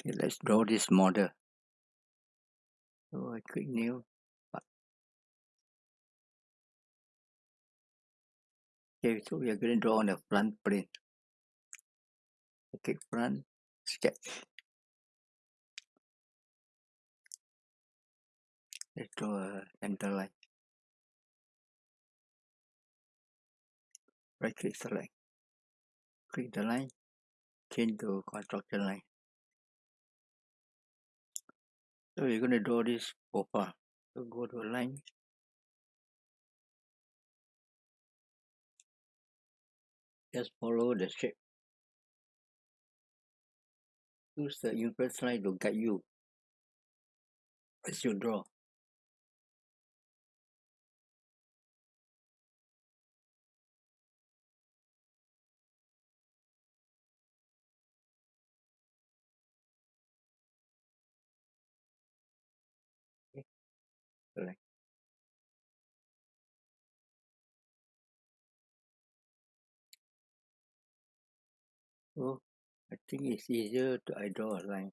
Okay, let's draw this model. So I click new. Okay, so we are going to draw on the front plane. Okay, front, sketch. Let's draw uh, a center line. Right click select. Click the line, change to construction line. So we're going to draw this profile. So go to a line. Just follow the shape. Use the inference line to guide you as you draw. So I think it's easier to I draw a line.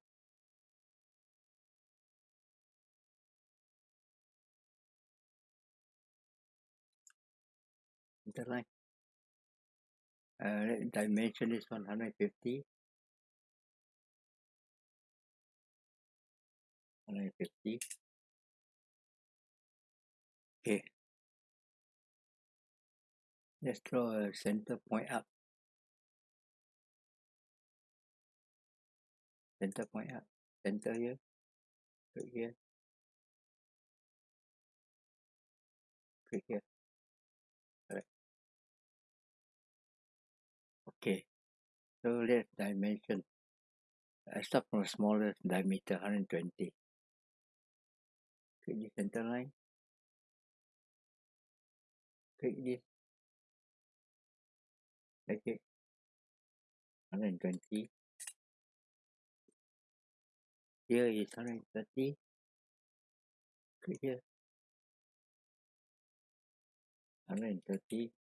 The line. Uh, dimension is 150. 150. Okay. Let's draw a center point up. Center point up. Center here. Right here. Click here. Correct. Okay. So let's dimension. I start from the smallest diameter 120. Click the center line. Click this. Okay. 120. Here is 130. Click here. 130.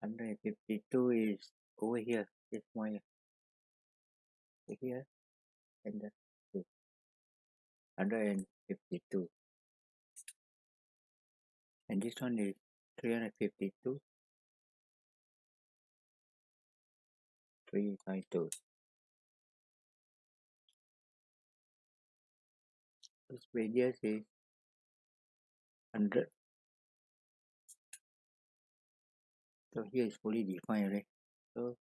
152 is over here. This one here. And then 152. And this one is 352. 352. This radius is 100. So here is fully defined right? So,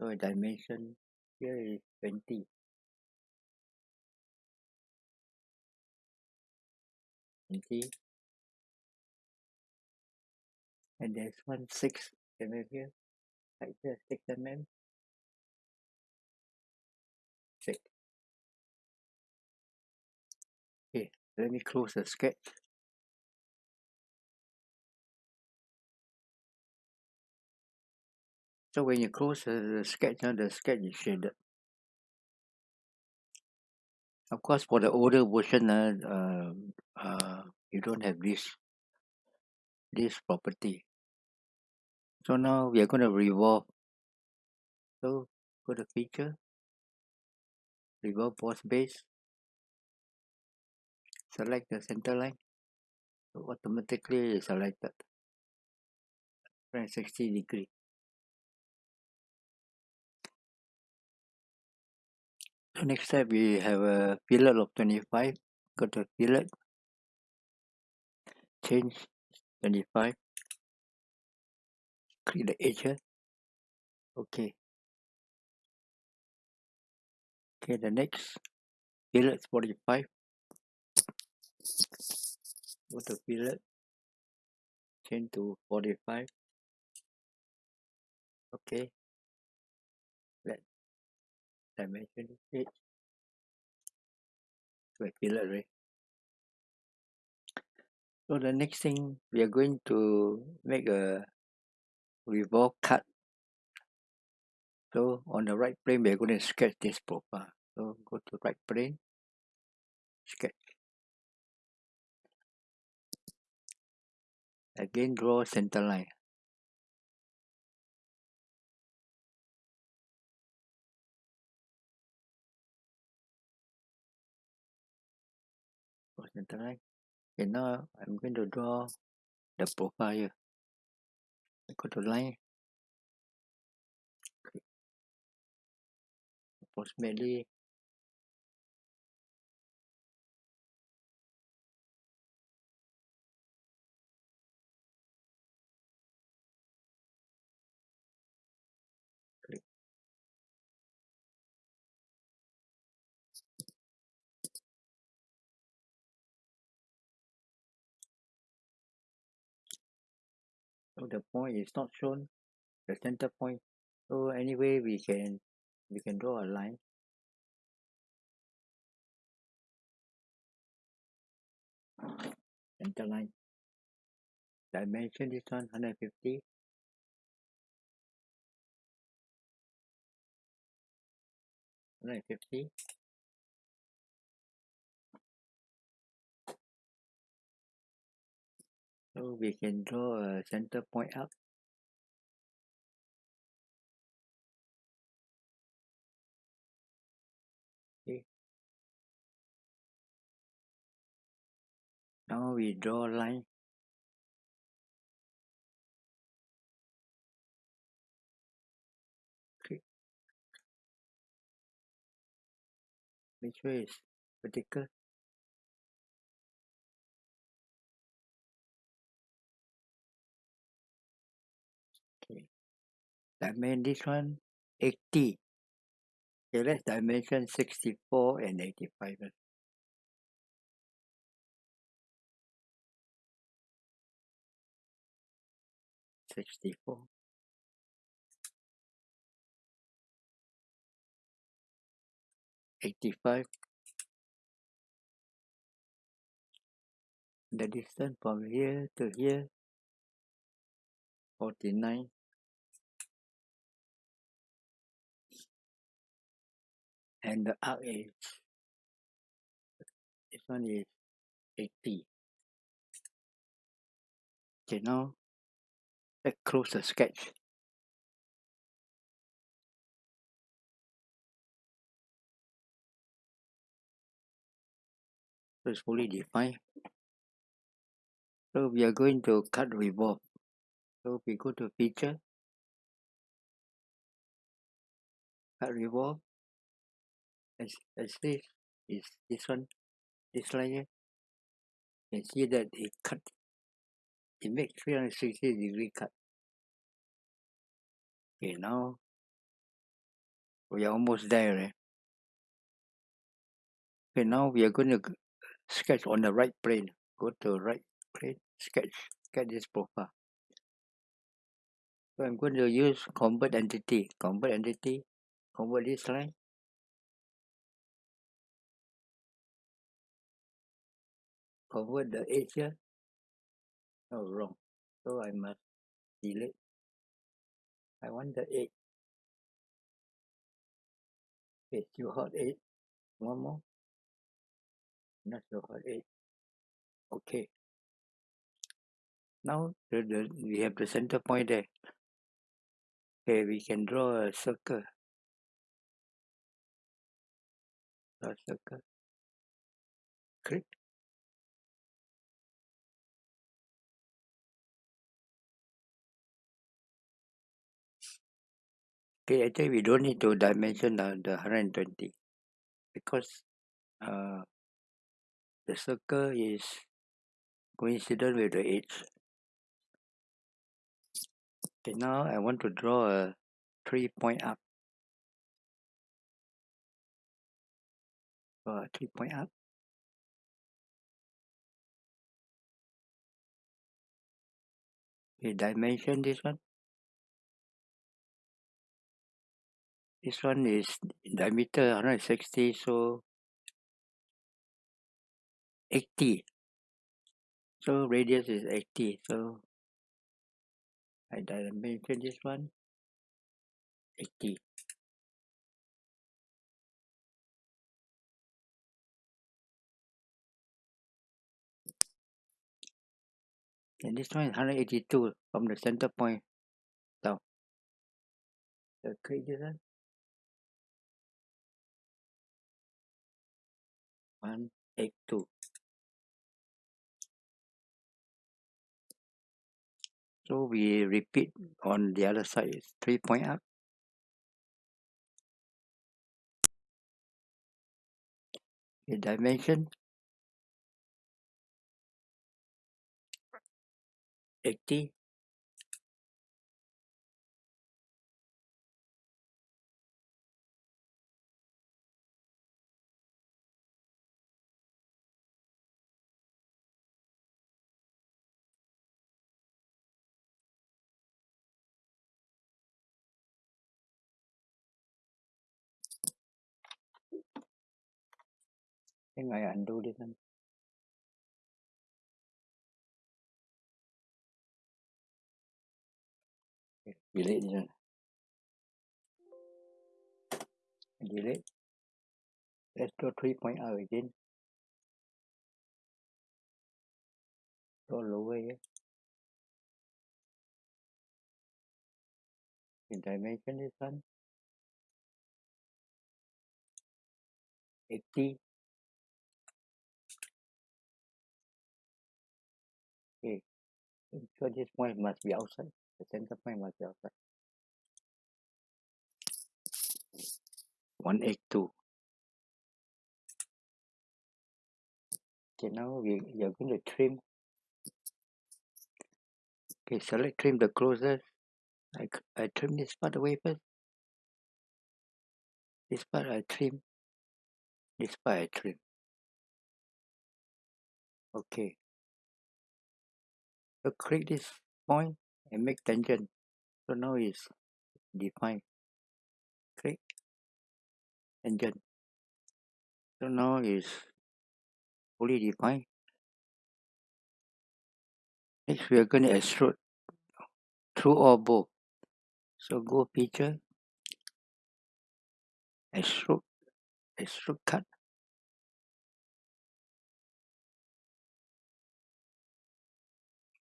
so dimension here is 20. 20. And there's one 6 mm here. Right here, 6 mm. 6. Okay, let me close the sketch. So when you close the sketch, uh, the sketch is shaded. Of course, for the older version, uh, uh, uh, you don't have this this property. So now we are going to revolve. So go to feature, revolve boss base, select the center line. So automatically selected 360 degree. So next step we have a fillet of 25. Go to fillet, change 25. Click the edge. Okay. Okay, the next fillet 45. Go to fillet, change to 45. Okay. Dimension. So I fillet right. So the next thing we are going to make a revolve cut. So on the right plane we are going to sketch this profile. So go to right plane, sketch. Again draw center line. Center line. Okay, now I'm going to draw the profile. I go to line. Approximately so the point is not shown the center point. So anyway we can we can draw a line. Center line. Dimension is on 150 150 So we can draw a center point up. Okay. Now we draw a line. Okay. Which way is vertical? Dimension this one 80. Okay, let's dimension 64 and 85. first. Sixty-four. Eighty-five. The distance from here to here. Forty-nine. And the arc is this one is eighty. Okay, now let's close the sketch. So it's fully defined. So we are going to cut revolve. So we go to feature, cut revolve. As as this is this one, this line here. You can see that it cut. It makes 360 degree cut. Okay, now we are almost there. Eh? Okay, now we are going to sketch on the right plane. Go to right plane, sketch, get this profile. So I'm going to use convert entity. Convert entity, convert this line. Convert the edge here. Oh, wrong. So I must delete. I want the edge. Okay, still hot edge. One more. Not so hot edge. Okay. Now the, the, we have the center point there. Okay, we can draw a circle. Draw a circle. Click. Okay, actually we don't need to dimension the, the 120 because uh, the circle is coincident with the edge. Okay, now I want to draw a three point up. A three point up. Okay, dimension this one. This one is diameter 160, so 80. So radius is 80. So I dimension this one 80. And this one is 182 from the center point down. So this one. 182 so we repeat on the other side It's 3 point up. The dimension. 80 em gọi ảnh đu đi Thanh delete đi rồi. Delete let's go 3.0 again roll away in dimension is 1 80 So this point must be outside. The center point must be outside. One eight two. Okay, now we we are going to trim. Okay, select trim the closest. I, I trim this part away first. This part I trim. This part I trim. Okay. So click this point and make tangent. So now it's defined. Click tangent. So now it's fully defined. Next we are going to extrude through or both. So go feature, extrude, extrude cut.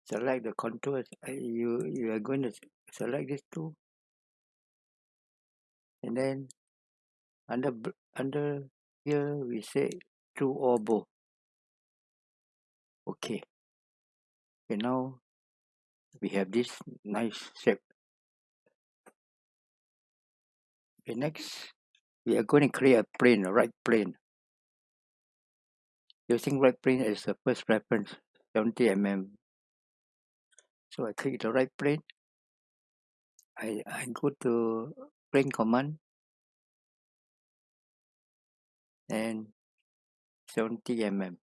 Select the contours. Uh, You you are going to select these two, and then under under here we say through or both. Okay. Okay. Now we have this nice shape. Okay. Next we are going to create a plane, a right plane. Using right plane as the first reference, 70 mm. So I click the right plane. I, I go to plane command and 70 mm.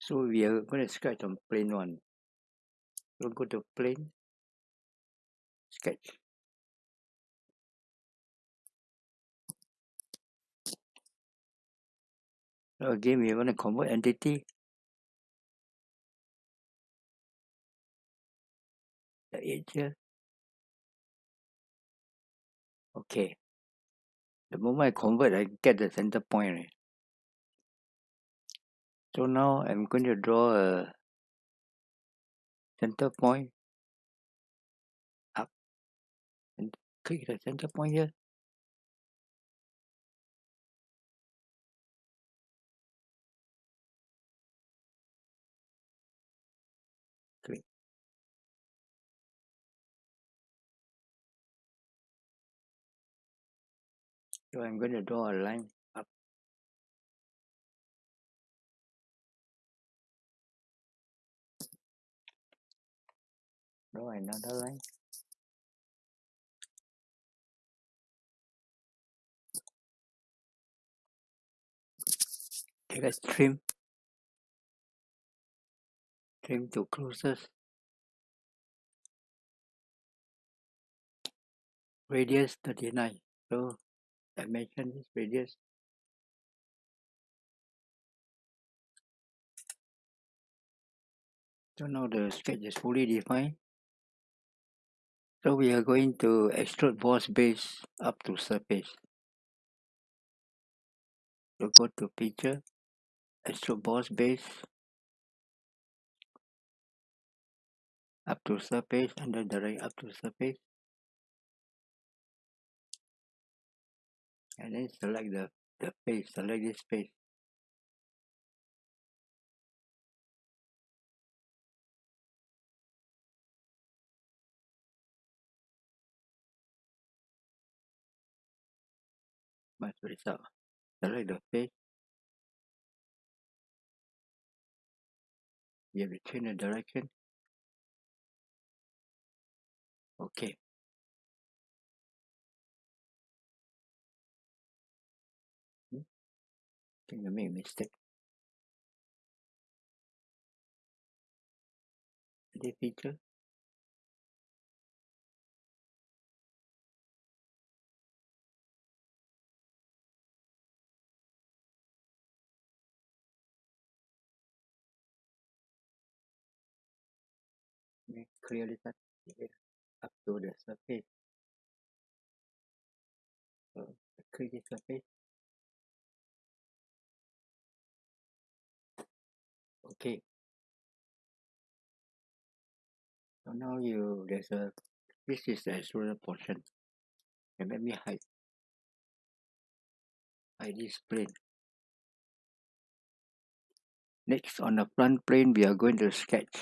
So we are going to sketch on plane one. So go to plane, sketch. Again, we want to convert entity. The edge. Okay. The moment I convert, I get the center point. Right? So now I'm going to draw a center point up and click the center point here. So I'm going to draw a line up. Draw another line. Okay, let's trim. Trim to closest. Radius 39. So dimension is radius. So now the sketch is fully defined. So we are going to extrude boss base up to surface. So go to feature, extrude boss base up to surface then direct up to surface. And then select the the face select this face must result. Select the face you have to change the direction. Okay clear this one yeah, up to the surface so click the surface okay. So now you there's a this is the extruder portion. And let me hide hide this plane. Next on the front plane we are going to sketch.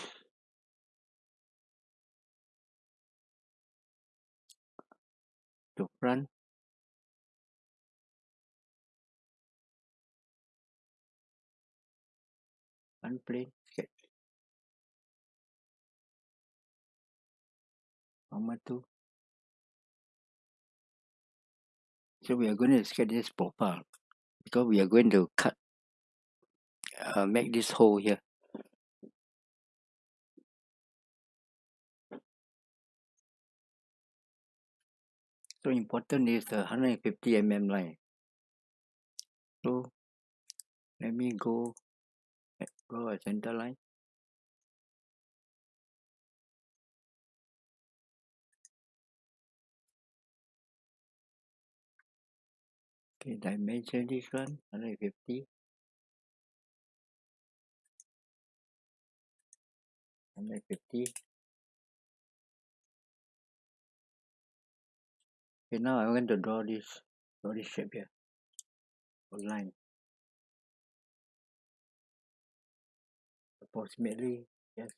The front front plane sketch number two so we are going to sketch this profile because we are going to cut uh, make this hole here. So important is the 150 mm line. So let me go a center line. Okay dimension this one 150 150 okay now I want to draw this draw this shape here a approximately yes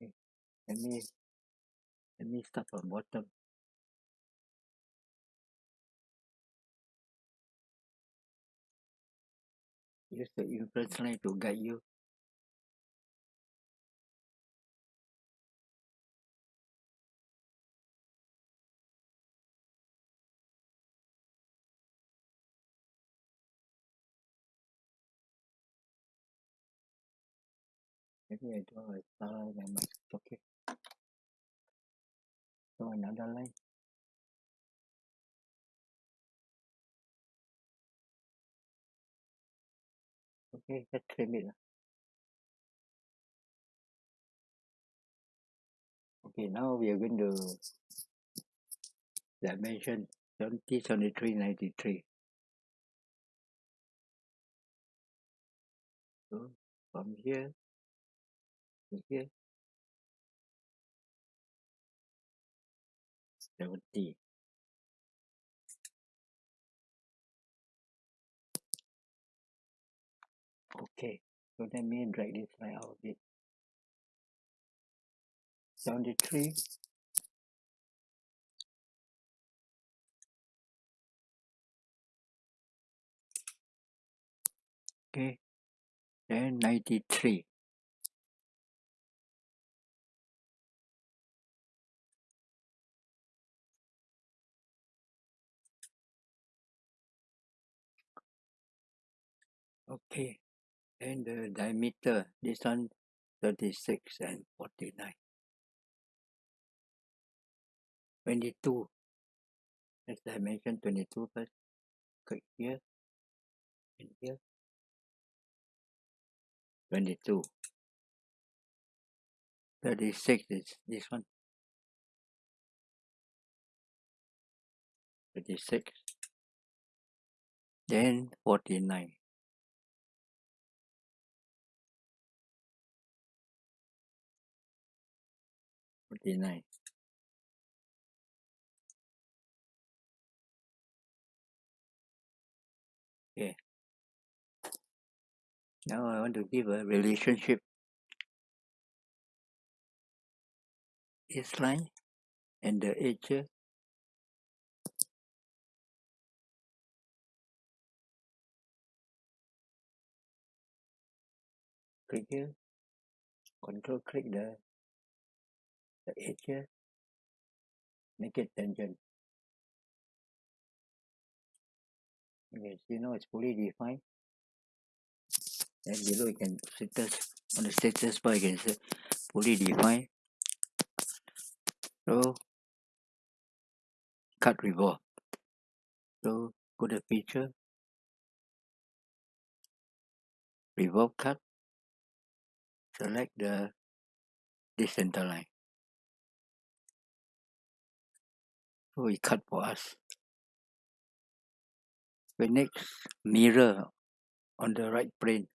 okay. let me let me start from bottom use the inference line to guide you maybe I draw a star line and my okay draw another line okay let's trim it lah. okay now we are going to dimension 70 73 93 so from here here 70 okay so let me drag this line out a bit. 73 okay then 93 okay then the diameter this one 36 and 49 22 let's dimension 22 first. Click here and here. 22 36 is this one. 36 then 49 49 okay now I want to give a relationship. Line and the edge. Click here. Control click the the edge here make it tangent okay see now it's fully defined and below you can status on the status bar you can say fully defined so cut revolve so go to feature revolve cut. Select the this center line so it cut for us? The next mirror on the right plane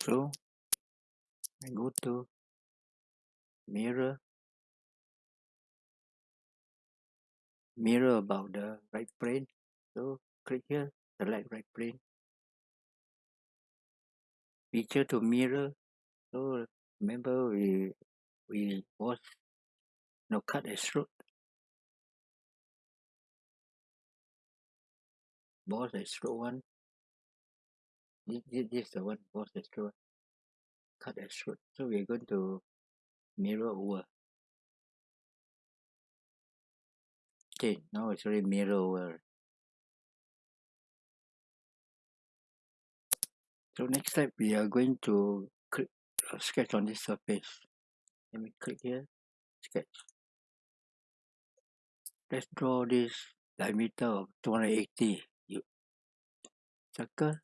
so I go to mirror. Mirror about the right plane so click here select right plane feature to mirror. So remember we we was no cut extrude boss extrude one this, this, this is the one boss extrude cut extrude so we're going to mirror over okay now it's already mirror over so next step we are going to click uh, sketch on this surface let me click here sketch let's draw this diameter of 280 you circle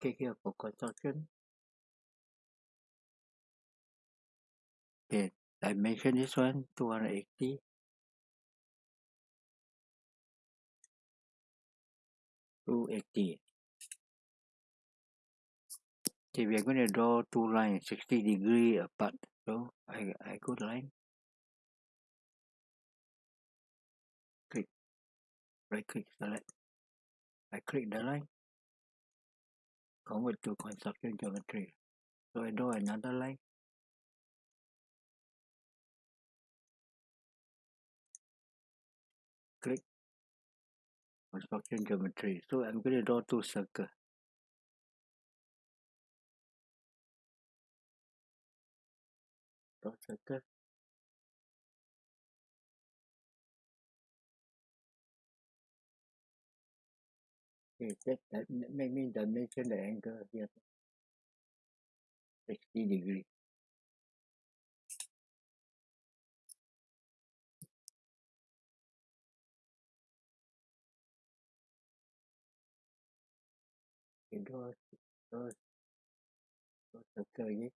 click here for construction. Okay dimension this one 280 280 okay we are going to draw two lines 60 degree apart so I, I go the line. Right click select. I click the line convert to construction geometry. So I draw another line. Click. Construction geometry. So I'm going to draw two circles draw circle okay that, that make me dimension the angle here 60 degree. Okay draw draw draw circle again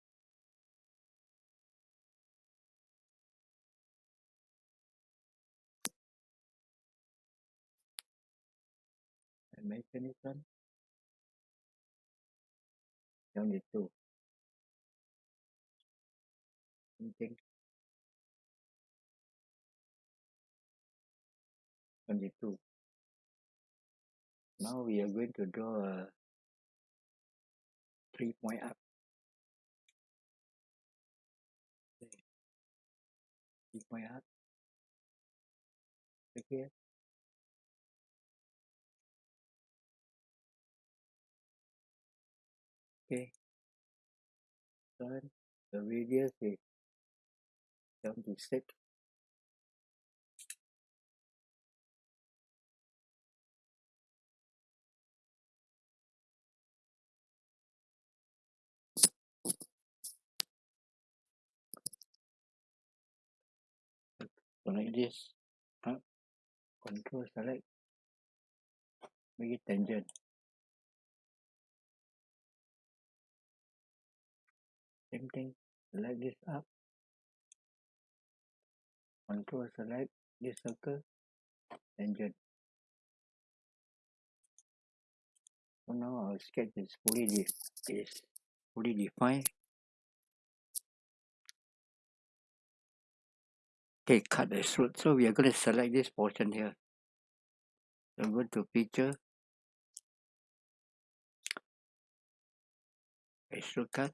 dimension this one 72 something 22 now we are going to draw a three point okay. three point right here okay. Then the radius is 76 so like this. Up. Control select. Make it tangent same thing select this up control select this circle tangent So now our sketch is fully is fully defined. Okay, cut the extrude. So we are going to select this portion here. So go to feature, extrude cut.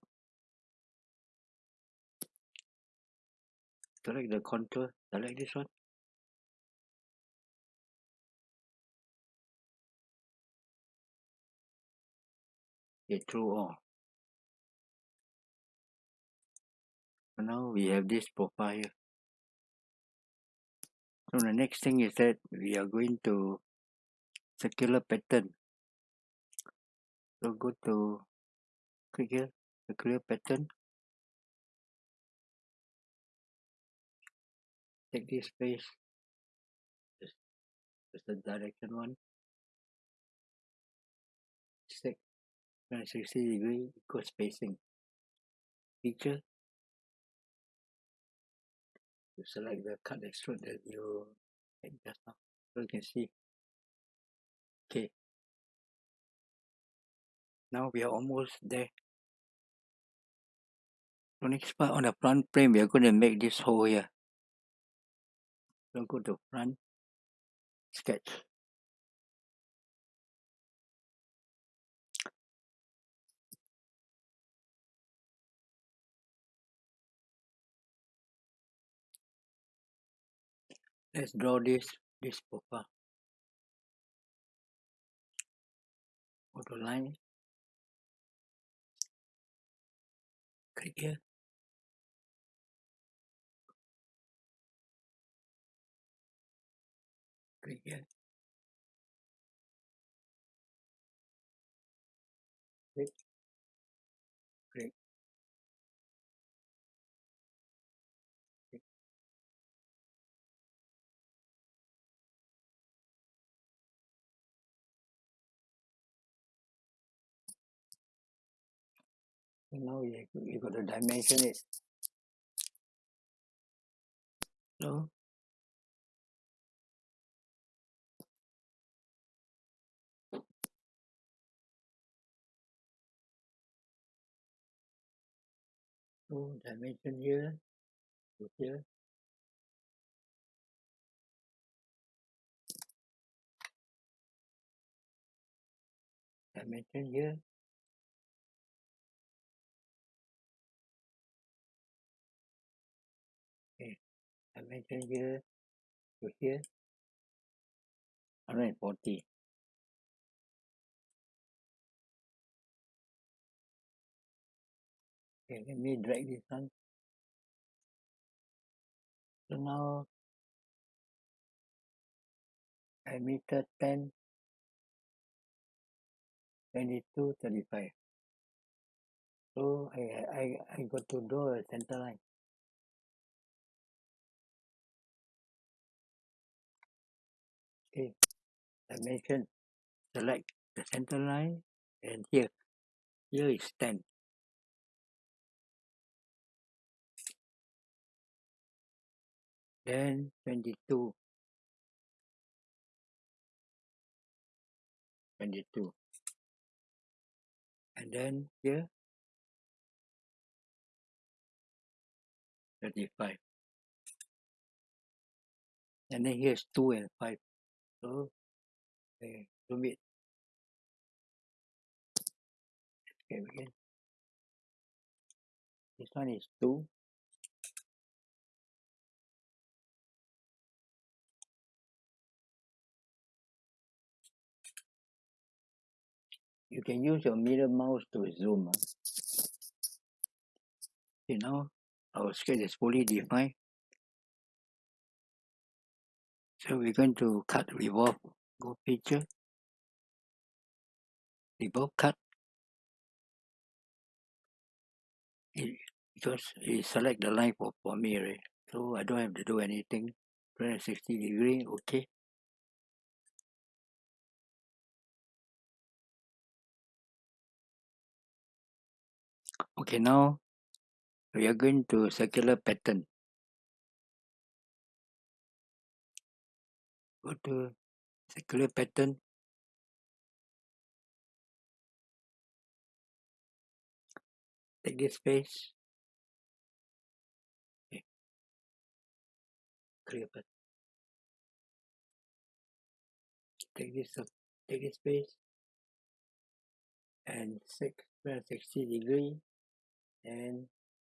Select the contour, select this one. Okay, through all. So now we have this profile. So the next thing is that we are going to circular pattern. So go to click here, circular pattern. Take this face. This is the direction one. Six 360 degree equal spacing. Feature. You select the cut extrude that you had just now. So you can see. Okay. Now we are almost there. So next part on the front frame, we are going to make this hole here. So go to run sketch. Let's draw this this profile. Go to line. Click here. Click here. Click. Click. Click. And now you, you got to dimension it. So so dimension here to here. Dimension here. Okay. Dimension here to here. 140. Okay, let me drag this one. So now I meter 10, 22, 35. So I, I, I got to draw a center line. Okay, dimension, select the center line and here, here is 10. Then 22. 22. And then here 35. And then here's 2 and 5. So, okay, zoom it. Okay, again. This one is 2. You can use your middle mouse to zoom. ah. Okay, now our sketch is fully defined. So we're going to cut revolve. Go feature. Revolve cut. It, because it select the line for, for me, right? So I don't have to do anything. 360 degree, okay. okay now we are going to circular pattern. Go to circular pattern. Take this space. Clear take this take this space. And six hundred sixty 60 degree and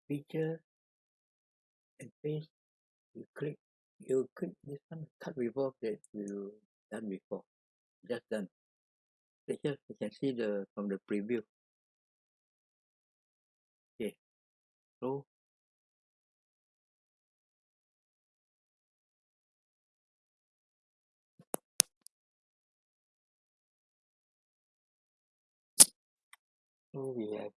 feature and paste you click you click this one cut revolve that you done before. Just done. Okay here you can see the from the preview. Okay. So so we have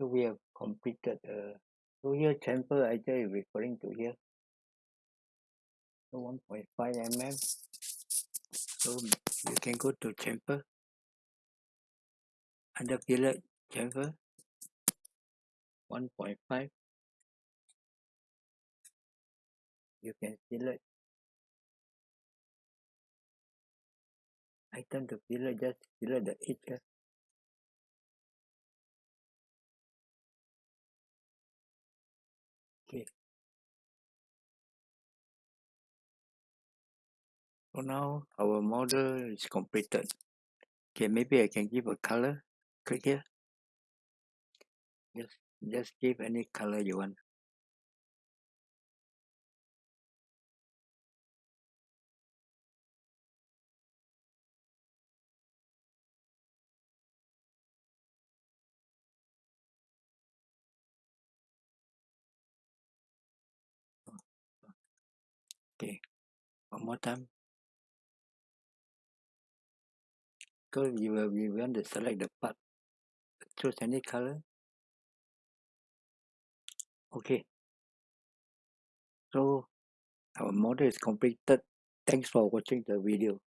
so we have completed uh so here chamfer actually referring to here. So 1.5 mm so you can go to chamfer under fillet chamfer 1.5 you can select. Item to fillet just select the edge so now our model is completed. Okay maybe I can give a color click here. Just just give any color you want. Okay one more time so you will we want to select the part choose any color. Okay. So our model is completed. Thanks for watching the video